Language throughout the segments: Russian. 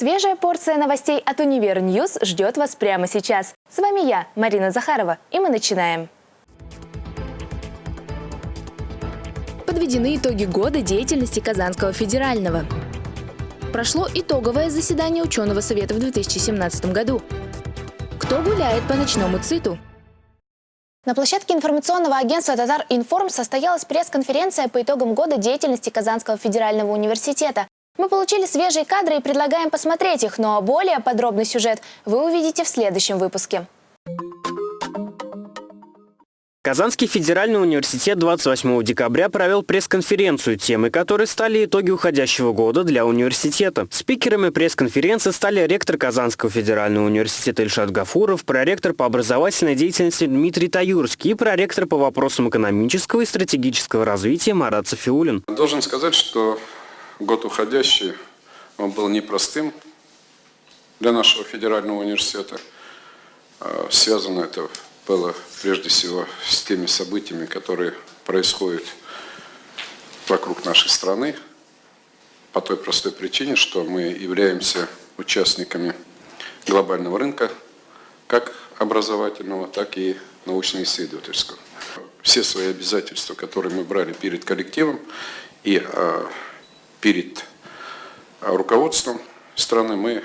Свежая порция новостей от Univer News ждет вас прямо сейчас. С вами я, Марина Захарова, и мы начинаем. Подведены итоги года деятельности Казанского федерального. Прошло итоговое заседание ученого совета в 2017 году. Кто гуляет по ночному циту? На площадке информационного агентства «Татар Информ» состоялась пресс-конференция по итогам года деятельности Казанского федерального университета. Мы получили свежие кадры и предлагаем посмотреть их, но более подробный сюжет вы увидите в следующем выпуске. Казанский федеральный университет 28 декабря провел пресс-конференцию, темой которой стали итоги уходящего года для университета. Спикерами пресс-конференции стали ректор Казанского федерального университета Ильшат Гафуров, проректор по образовательной деятельности Дмитрий Таюрский и проректор по вопросам экономического и стратегического развития Марат Софиулин. Должен сказать, что год уходящий, он был непростым для нашего федерального университета. А, связано это было прежде всего с теми событиями, которые происходят вокруг нашей страны, по той простой причине, что мы являемся участниками глобального рынка, как образовательного, так и научно-исследовательского. Все свои обязательства, которые мы брали перед коллективом и а, перед руководством страны мы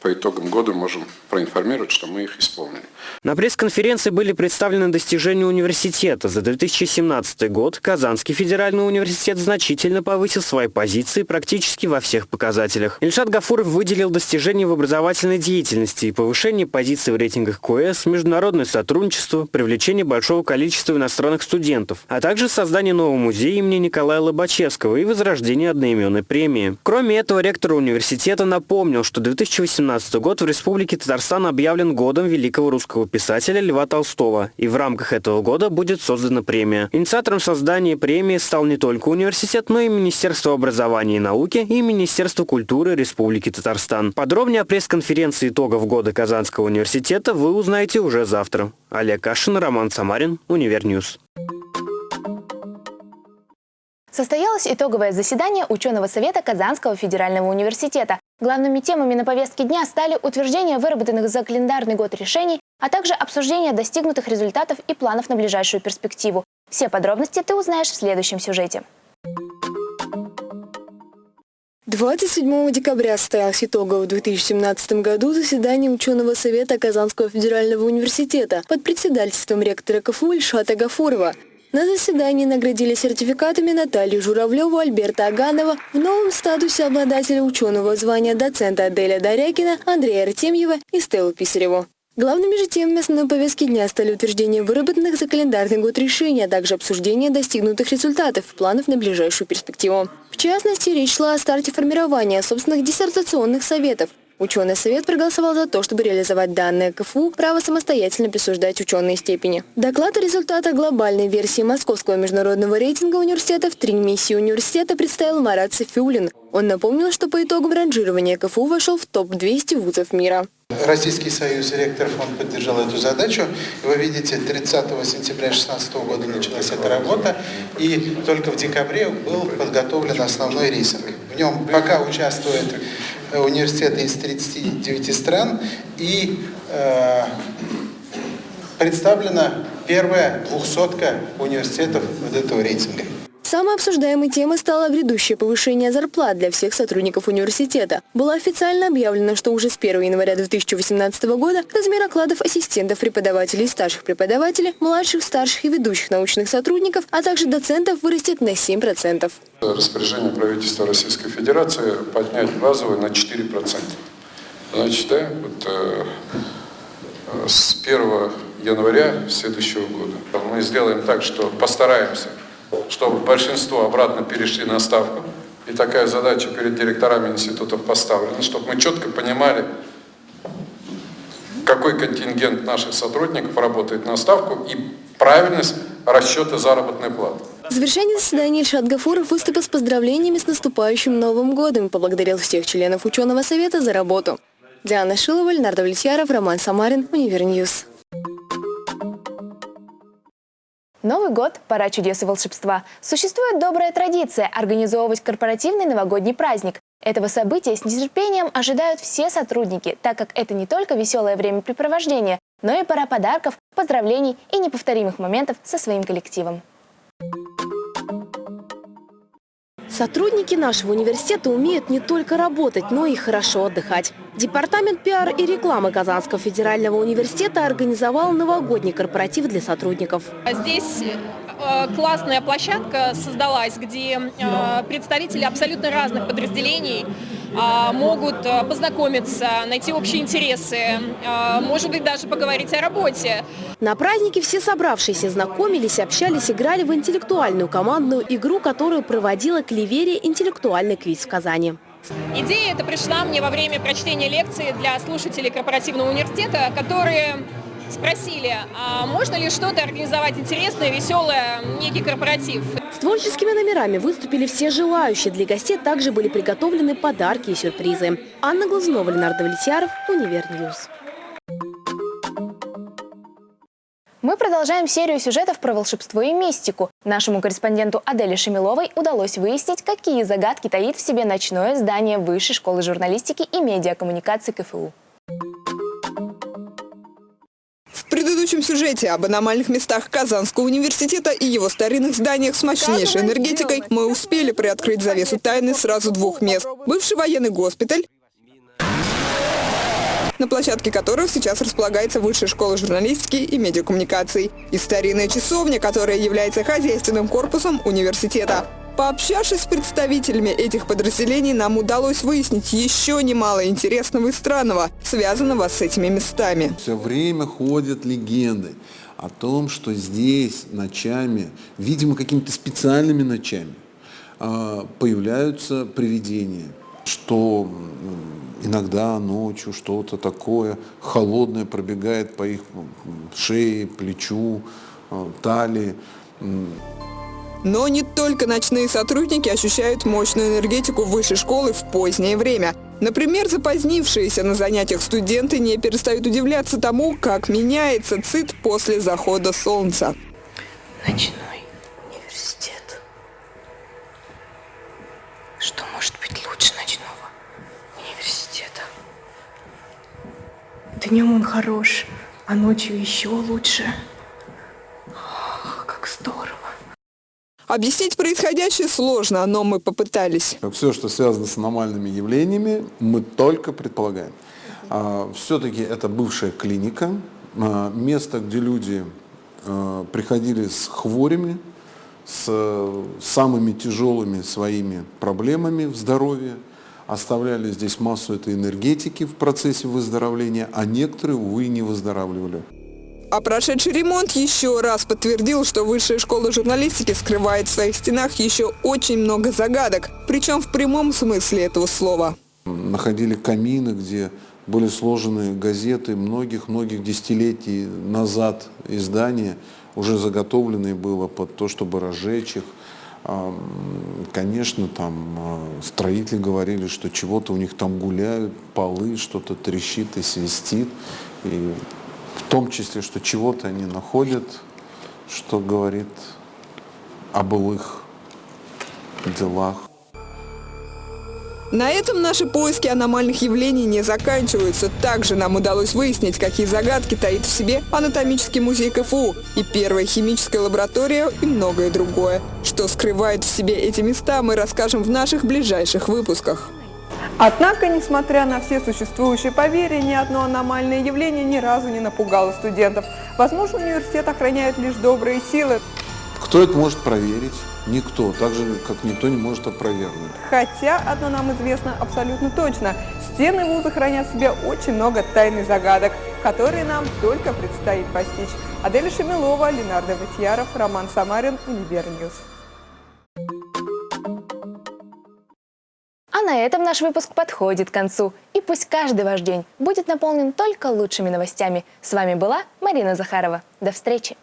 по итогам года можем проинформировать, что мы их исполнили. На пресс-конференции были представлены достижения университета. За 2017 год Казанский федеральный университет значительно повысил свои позиции практически во всех показателях. Ильшат Гафуров выделил достижения в образовательной деятельности и повышение позиций в рейтингах КОЭС, международное сотрудничество, привлечение большого количества иностранных студентов, а также создание нового музея имени Николая Лобачевского и возрождение одноименной премии. Кроме этого, ректор университета напомнил, что 2018 2017 год в Республике Татарстан объявлен годом великого русского писателя Льва Толстого, и в рамках этого года будет создана премия. Инициатором создания премии стал не только университет, но и Министерство образования и науки и Министерство культуры Республики Татарстан. Подробнее о пресс-конференции итогов года Казанского университета вы узнаете уже завтра. Олег Кашин, Роман Самарин, Univer News. Состоялось итоговое заседание ученого совета Казанского федерального университета. Главными темами на повестке дня стали утверждение выработанных за календарный год решений, а также обсуждение достигнутых результатов и планов на ближайшую перспективу. Все подробности ты узнаешь в следующем сюжете. 27 декабря состоялось итоговое в 2017 году заседание ученого совета Казанского федерального университета под председательством ректора КФУ Ильшата Гафурова. На заседании наградили сертификатами Наталью Журавлеву, Альберта Аганова, в новом статусе обладателя ученого звания доцента Аделя Дарякина, Андрея Артемьева и Стеллу Писареву. Главными же темами основной повестки дня стали утверждение выработанных за календарный год решений, а также обсуждение достигнутых результатов и планов на ближайшую перспективу. В частности, речь шла о старте формирования собственных диссертационных советов, Ученый совет проголосовал за то, чтобы реализовать данное КФУ право самостоятельно присуждать ученые степени. Доклад о результатах глобальной версии Московского международного рейтинга университета в три миссии университета представил Марат Софиулин. Он напомнил, что по итогам ранжирования КФУ вошел в топ-200 вузов мира. Российский союз ректоров он поддержал эту задачу. Вы видите, 30 сентября 2016 года началась эта работа, и только в декабре был подготовлен основной рейтинг. В нем пока участвует университеты из 39 стран, и э, представлена первая двухсотка университетов вот этого рейтинга. Самой обсуждаемой темой стало грядущее повышение зарплат для всех сотрудников университета. Было официально объявлено, что уже с 1 января 2018 года размер окладов ассистентов преподавателей, старших преподавателей, младших, старших и ведущих научных сотрудников, а также доцентов вырастет на 7%. Распоряжение правительства Российской Федерации поднять базовую на 4%. Значит, да, вот, э, с 1 января следующего года мы сделаем так, что постараемся чтобы большинство обратно перешли на ставку. И такая задача перед директорами институтов поставлена, чтобы мы четко понимали, какой контингент наших сотрудников работает на ставку и правильность расчета заработной платы. В завершении заседания Ильшат Гафуров выступил с поздравлениями с наступающим Новым годом и поблагодарил всех членов ученого совета за работу. Диана Шилова, Леонард Влетьяров, Роман Самарин, Univer News. Новый год – пора чудес и волшебства. Существует добрая традиция – организовывать корпоративный новогодний праздник. Этого события с нетерпением ожидают все сотрудники, так как это не только веселое времяпрепровождение, но и пора подарков, поздравлений и неповторимых моментов со своим коллективом. Сотрудники нашего университета умеют не только работать, но и хорошо отдыхать. Департамент пиар и рекламы Казанского федерального университета организовал новогодний корпоратив для сотрудников. Здесь э, классная площадка создалась, где э, представители абсолютно разных подразделений могут э, познакомиться, найти общие интересы, э, может быть, даже поговорить о работе. На празднике все собравшиеся знакомились, общались, играли в интеллектуальную командную игру, которую проводила Клеверия «Интеллектуальный квиз» в Казани. Идея эта пришла мне во время прочтения лекции для слушателей корпоративного университета, которые спросили, а можно ли что-то организовать интересное, веселое, некий корпоратив. С творческими номерами выступили все желающие. Для гостей также были приготовлены подарки и сюрпризы. Анна Глазунова, Ленар Давлетьяров, Univer News. Мы продолжаем серию сюжетов про волшебство и мистику. Нашему корреспонденту Аделе Шамиловой удалось выяснить, какие загадки таит в себе ночное здание Высшей школы журналистики и медиакоммуникации КФУ. Предыдущем сюжете об аномальных местах Казанского университета и его старинных зданиях с мощнейшей энергетикой мы успели приоткрыть завесу тайны сразу двух мест. Бывший военный госпиталь на площадке которых сейчас располагается Высшая школа журналистики и медиакоммуникаций, и старинная часовня, которая является хозяйственным корпусом университета. Пообщавшись с представителями этих подразделений, нам удалось выяснить еще немало интересного и странного, связанного с этими местами. Все время ходят легенды о том, что здесь ночами, видимо, какими-то специальными ночами, а, появляются привидения, что иногда ночью что-то такое холодное пробегает по их шее, плечу, э, талии. Но не только ночные сотрудники ощущают мощную энергетику высшей школы в позднее время. Например, запозднившиеся на занятиях студенты не перестают удивляться тому, как меняется ЦИТ после захода солнца. Ночной университет. Что может быть лучше ночного университета? Днем он хорош, а ночью еще лучше. Объяснить происходящее сложно, но мы попытались. Все, что связано с аномальными явлениями, мы только предполагаем. А, Все-таки это бывшая клиника, а, место, где люди а, приходили с хворями, с самыми тяжелыми своими проблемами в здоровье, оставляли здесь массу этой энергетики в процессе выздоровления, а некоторые, увы, не выздоравливали. А прошедший ремонт еще раз подтвердил, что Высшая школа журналистики скрывает в своих стенах еще очень много загадок, причем в прямом смысле этого слова. Находили камины, где были сложены газеты многих-многих десятилетий назад издания, уже заготовленные было под то, чтобы разжечь их. А, Конечно, там а, строители говорили, что чего-то у них там гуляют, полы, что-то трещит и свистит. И в том числе, что чего-то они находят, что говорит о былых делах. На этом наши поиски аномальных явлений не заканчиваются. Также нам удалось выяснить, какие загадки таит в себе анатомический музей КФУ и первая химическая лаборатория и многое другое. Что скрывает в себе эти места, мы расскажем в наших ближайших выпусках. Однако, несмотря на все существующие поверья, ни одно аномальное явление ни разу не напугало студентов. Возможно, университет охраняет лишь добрые силы. Кто это может проверить? Никто, так же, как никто не может опровергнуть. Хотя одно нам известно абсолютно точно. Стены вуза хранят в себе очень много тайных загадок, которые нам только предстоит постичь. Аделя Шамилова, Ленар Давлетьяров, Роман Самарин, Univer News. А на этом наш выпуск подходит к концу. И пусть каждый ваш день будет наполнен только лучшими новостями. С вами была Марина Захарова. До встречи!